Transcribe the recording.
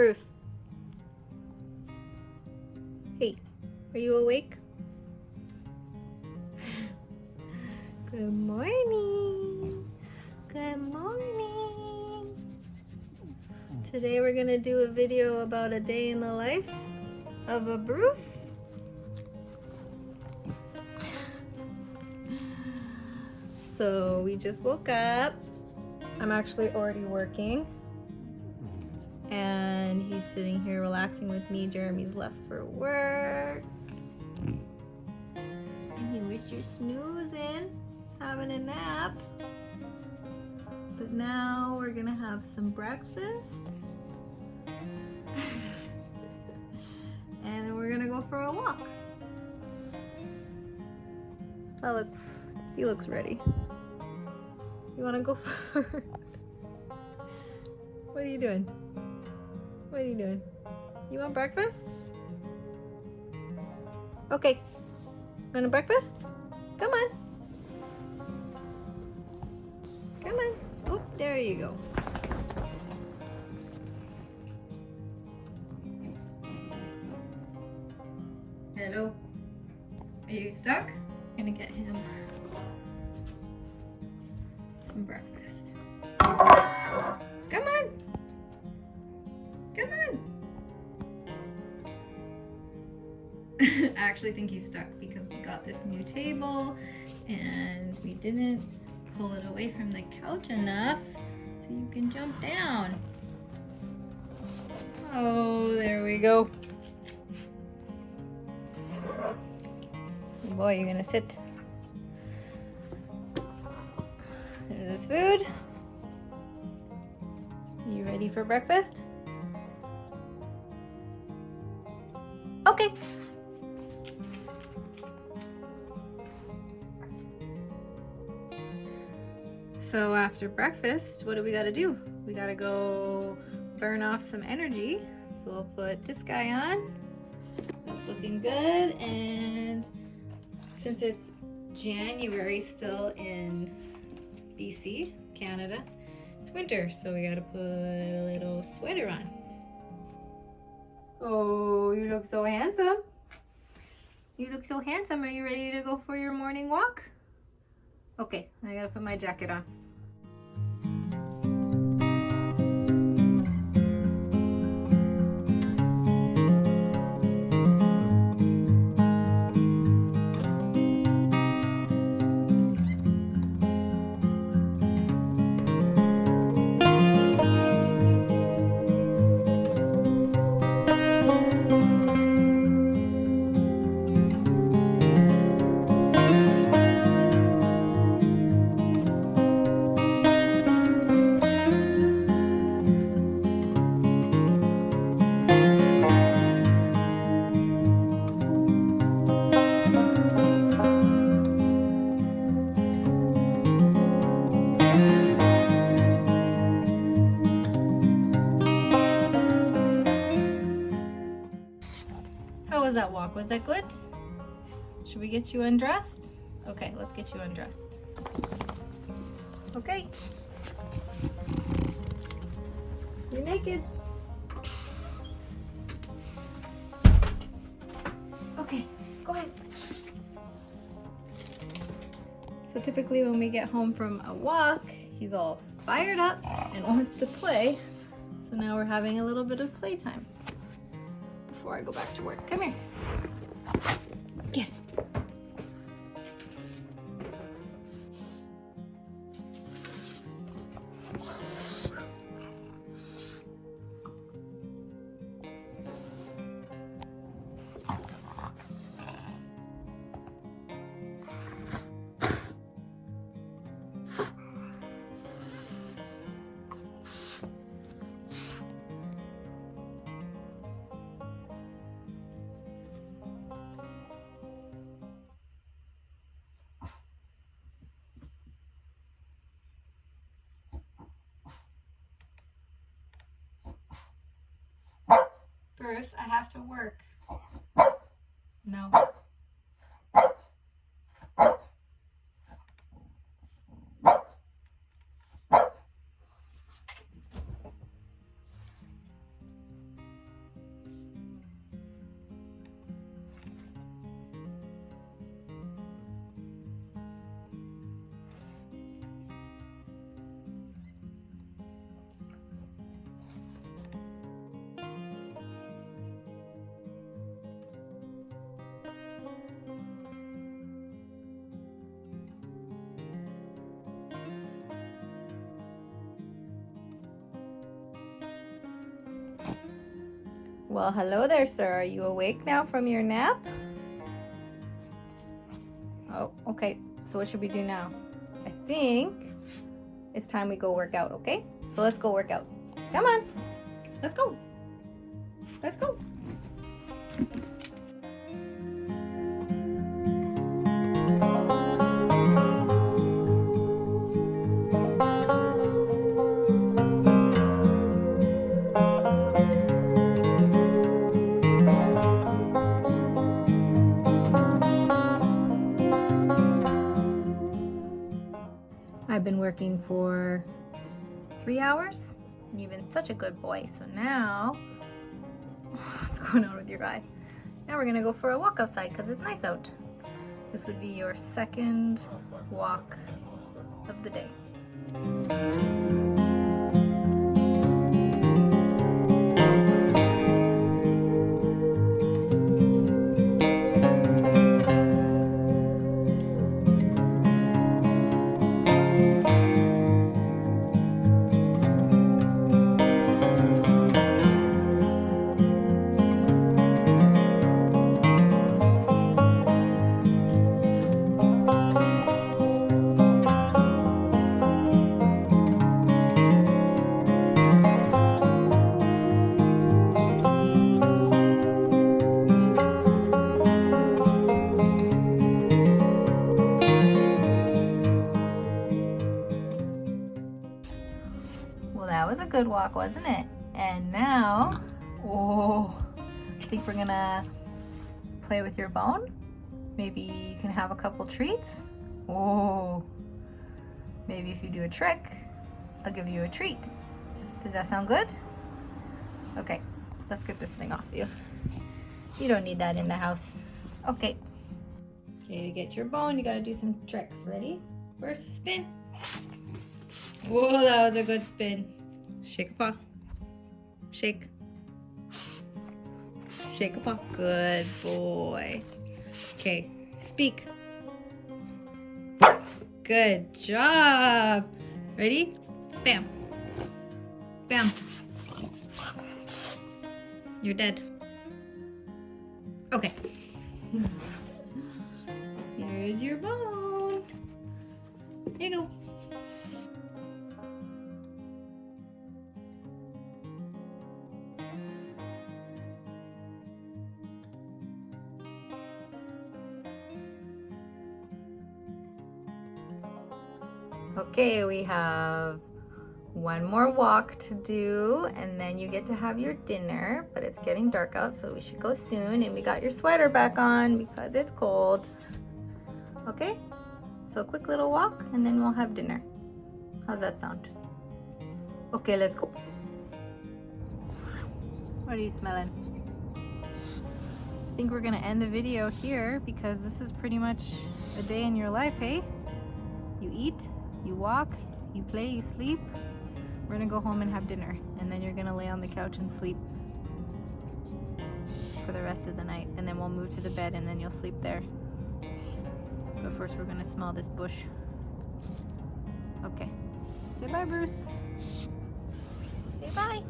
Bruce. Hey, are you awake? Good morning. Good morning. Today we're gonna do a video about a day in the life of a Bruce. So we just woke up. I'm actually already working. And he's sitting here relaxing with me. Jeremy's left for work. And he was just snoozing, having a nap. But now we're gonna have some breakfast. and we're gonna go for a walk. That looks, he looks ready. You wanna go for What are you doing? What are you doing? You want breakfast? Okay. Want a breakfast? Come on. Come on. Oh, there you go. Hello. Are you stuck? I'm gonna get him I actually think he's stuck because we got this new table and we didn't pull it away from the couch enough so you can jump down. Oh, there we go. Boy, you're gonna sit. There's this food. You ready for breakfast? So after breakfast, what do we gotta do? We gotta go burn off some energy. So we'll put this guy on. That's looking good. And since it's January still in BC, Canada, it's winter. So we gotta put a little sweater on. Oh, you look so handsome. You look so handsome. Are you ready to go for your morning walk? Okay, I gotta put my jacket on. Walk? Was that good? Should we get you undressed? Okay, let's get you undressed. Okay. You're naked. Okay, go ahead. So typically when we get home from a walk, he's all fired up and wants to play. So now we're having a little bit of playtime before I go back to work. Come here. I have to work. No. Well, hello there, sir. Are you awake now from your nap? Oh, okay. So what should we do now? I think it's time we go work out, okay? So let's go work out. Come on. Let's go. Let's go. Working for three hours. You've been such a good boy. So now, what's going on with your eye? Now we're gonna go for a walk outside because it's nice out. This would be your second walk of the day. Good walk, wasn't it? And now, oh, I think we're gonna play with your bone. Maybe you can have a couple treats. Oh, maybe if you do a trick, I'll give you a treat. Does that sound good? Okay, let's get this thing off you. You don't need that in the house. Okay. Okay, to get your bone, you gotta do some tricks. Ready? First spin. Whoa, that was a good spin. Shake a paw. Shake. Shake a paw. Good boy. Okay, speak. Good job. Ready? Bam. Bam. You're dead. Okay. Here's your bone. Here you go. Okay, we have one more walk to do and then you get to have your dinner, but it's getting dark out so we should go soon and we got your sweater back on because it's cold. Okay, so a quick little walk and then we'll have dinner. How's that sound? Okay, let's go. What are you smelling? I think we're gonna end the video here because this is pretty much a day in your life, hey? You eat, you walk, you play, you sleep. We're gonna go home and have dinner, and then you're gonna lay on the couch and sleep for the rest of the night. And then we'll move to the bed, and then you'll sleep there. But first, we're gonna smell this bush. Okay. Say bye, Bruce. Say bye.